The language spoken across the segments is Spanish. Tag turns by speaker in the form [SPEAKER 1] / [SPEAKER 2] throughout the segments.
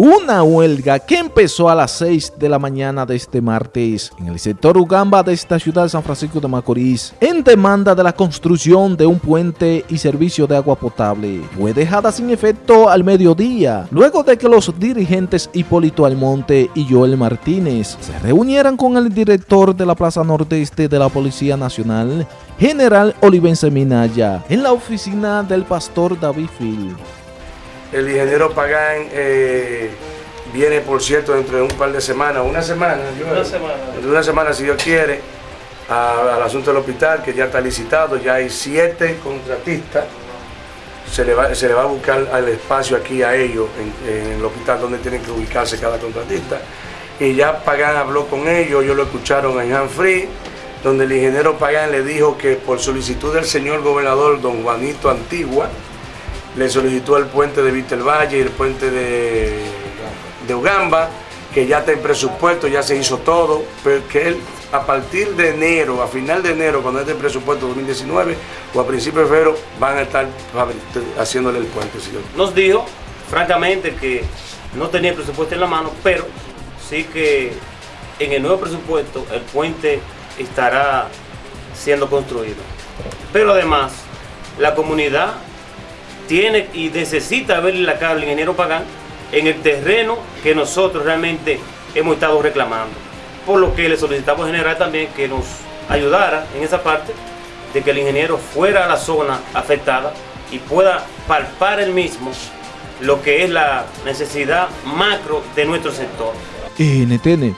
[SPEAKER 1] Una huelga que empezó a las 6 de la mañana de este martes en el sector Ugamba de esta ciudad de San Francisco de Macorís en demanda de la construcción de un puente y servicio de agua potable fue dejada sin efecto al mediodía luego de que los dirigentes Hipólito Almonte y Joel Martínez se reunieran con el director de la Plaza Nordeste de la Policía Nacional, General Olivense Minaya, en la oficina del pastor David Phil.
[SPEAKER 2] El ingeniero Pagán eh, viene, por cierto, dentro de un par de semanas, una semana,
[SPEAKER 3] una semana,
[SPEAKER 2] dentro de una semana, si Dios quiere, al asunto del hospital, que ya está licitado, ya hay siete contratistas. Se le, va, a buscar el espacio aquí a ellos, en, el hospital donde tienen que ubicarse cada contratista. Y ya Pagán habló con ellos, ellos lo escucharon en Hanfree, donde el ingeniero Pagán le dijo que por solicitud del señor gobernador don Juanito Antigua, le solicitó el puente de Víctor Valle y el puente de, de Ugamba, que ya está en presupuesto, ya se hizo todo, pero que él a partir de enero, a final de enero, cuando esté el presupuesto 2019 o a principios de febrero, van a estar haciéndole el puente.
[SPEAKER 3] Nos dijo, francamente, que no tenía presupuesto en la mano, pero sí que en el nuevo presupuesto el puente estará siendo construido. Pero además, la comunidad tiene y necesita verle la cara al ingeniero Pagán en el terreno que nosotros realmente hemos estado reclamando. Por lo que le solicitamos en general también que nos ayudara en esa parte de que el ingeniero fuera a la zona afectada y pueda palpar el mismo lo que es la necesidad macro de nuestro sector.
[SPEAKER 1] NTN,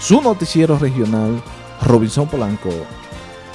[SPEAKER 1] su noticiero regional, Robinson Polanco.